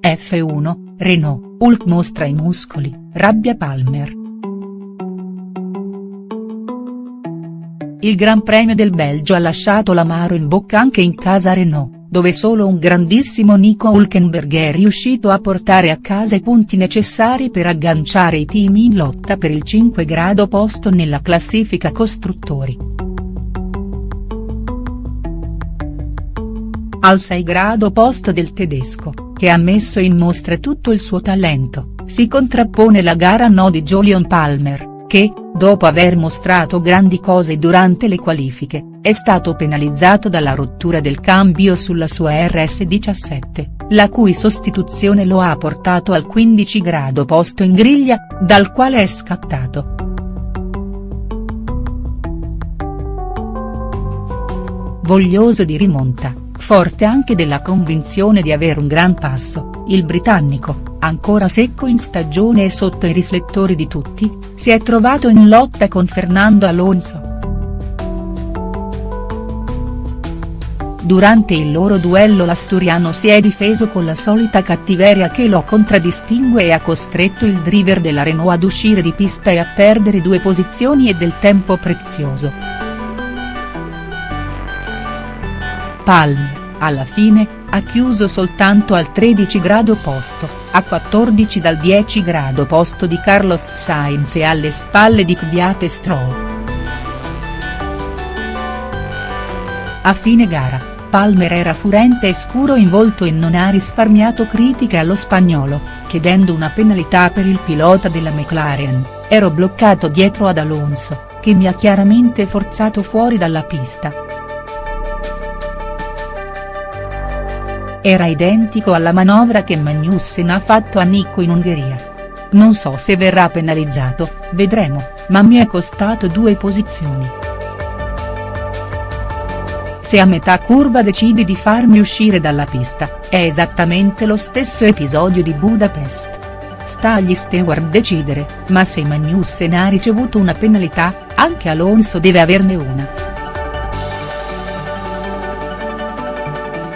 F1, Renault, Hulk mostra i muscoli, rabbia Palmer. Il Gran Premio del Belgio ha lasciato l'amaro in bocca anche in casa Renault dove solo un grandissimo Nico Hülkenberg è riuscito a portare a casa i punti necessari per agganciare i team in lotta per il 5 grado posto nella classifica costruttori. Al 6 grado posto del tedesco, che ha messo in mostra tutto il suo talento, si contrappone la gara no di Jolion Palmer, che, dopo aver mostrato grandi cose durante le qualifiche, è stato penalizzato dalla rottura del cambio sulla sua RS17, la cui sostituzione lo ha portato al 15 grado posto in griglia, dal quale è scattato. Voglioso di rimonta, forte anche della convinzione di avere un gran passo, il britannico, ancora secco in stagione e sotto i riflettori di tutti, si è trovato in lotta con Fernando Alonso. Durante il loro duello l'asturiano si è difeso con la solita cattiveria che lo contraddistingue e ha costretto il driver della Renault ad uscire di pista e a perdere due posizioni e del tempo prezioso. Palmer, alla fine, ha chiuso soltanto al 13 grado posto, a 14 dal 10 grado posto di Carlos Sainz e alle spalle di Kvyat e Stroll. A fine gara, Palmer era furente e scuro in volto e non ha risparmiato critiche allo spagnolo, chiedendo una penalità per il pilota della McLaren, ero bloccato dietro ad Alonso, che mi ha chiaramente forzato fuori dalla pista. Era identico alla manovra che Magnussen ha fatto a Nico in Ungheria. Non so se verrà penalizzato, vedremo, ma mi è costato due posizioni. Se a metà curva decidi di farmi uscire dalla pista, è esattamente lo stesso episodio di Budapest. Sta agli steward decidere, ma se Magnussen ha ricevuto una penalità, anche Alonso deve averne una.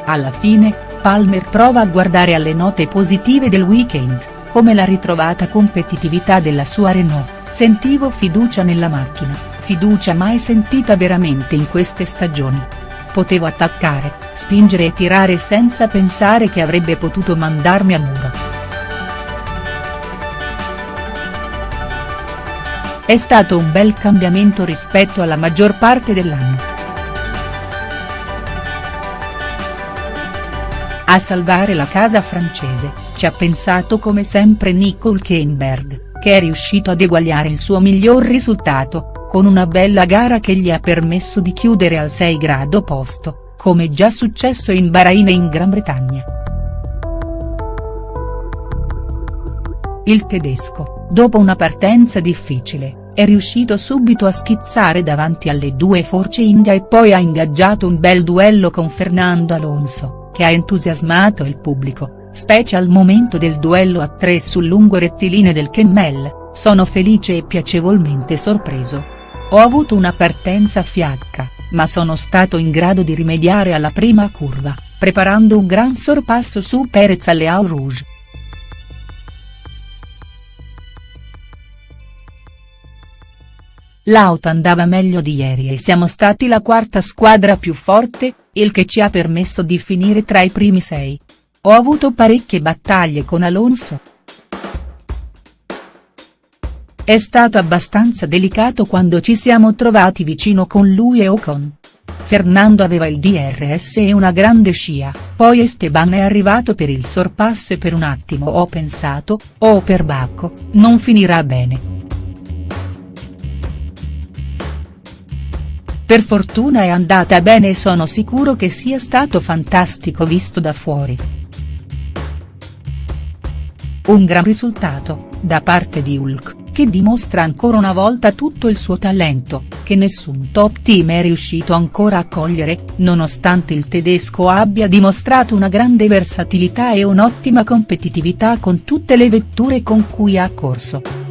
Alla fine, Palmer prova a guardare alle note positive del weekend, come la ritrovata competitività della sua Renault, sentivo fiducia nella macchina, fiducia mai sentita veramente in queste stagioni. Potevo attaccare, spingere e tirare senza pensare che avrebbe potuto mandarmi a muro. È stato un bel cambiamento rispetto alla maggior parte dell'anno. A salvare la casa francese, ci ha pensato come sempre Nico Hülkenberg, che è riuscito ad eguagliare il suo miglior risultato, con una bella gara che gli ha permesso di chiudere al 6 grado posto, come già successo in Bahrain e in Gran Bretagna. Il tedesco, dopo una partenza difficile, è riuscito subito a schizzare davanti alle due forze India e poi ha ingaggiato un bel duello con Fernando Alonso che ha entusiasmato il pubblico, specie al momento del duello a tre sul lungo rettilineo del Kemmel, sono felice e piacevolmente sorpreso. Ho avuto una partenza fiacca, ma sono stato in grado di rimediare alla prima curva, preparando un gran sorpasso su Perez alle Au Rouge. L'auto andava meglio di ieri e siamo stati la quarta squadra più forte, il che ci ha permesso di finire tra i primi sei. Ho avuto parecchie battaglie con Alonso. È stato abbastanza delicato quando ci siamo trovati vicino con lui e Ocon. Fernando aveva il DRS e una grande scia, poi Esteban è arrivato per il sorpasso e per un attimo ho pensato, oh per Bacco, non finirà bene. Per fortuna è andata bene e sono sicuro che sia stato fantastico visto da fuori. Un gran risultato, da parte di Hulk, che dimostra ancora una volta tutto il suo talento, che nessun top team è riuscito ancora a cogliere, nonostante il tedesco abbia dimostrato una grande versatilità e un'ottima competitività con tutte le vetture con cui ha corso.